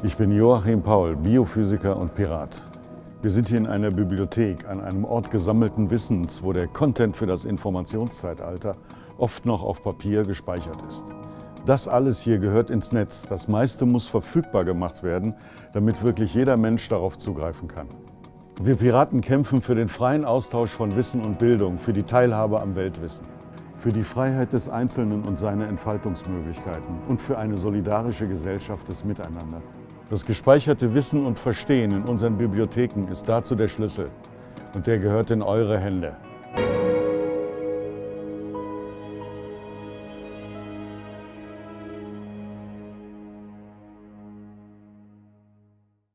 Ich bin Joachim Paul, Biophysiker und Pirat. Wir sind hier in einer Bibliothek, an einem Ort gesammelten Wissens, wo der Content für das Informationszeitalter oft noch auf Papier gespeichert ist. Das alles hier gehört ins Netz. Das meiste muss verfügbar gemacht werden, damit wirklich jeder Mensch darauf zugreifen kann. Wir Piraten kämpfen für den freien Austausch von Wissen und Bildung, für die Teilhabe am Weltwissen, für die Freiheit des Einzelnen und seine Entfaltungsmöglichkeiten und für eine solidarische Gesellschaft des Miteinander. Das gespeicherte Wissen und Verstehen in unseren Bibliotheken ist dazu der Schlüssel und der gehört in eure Hände.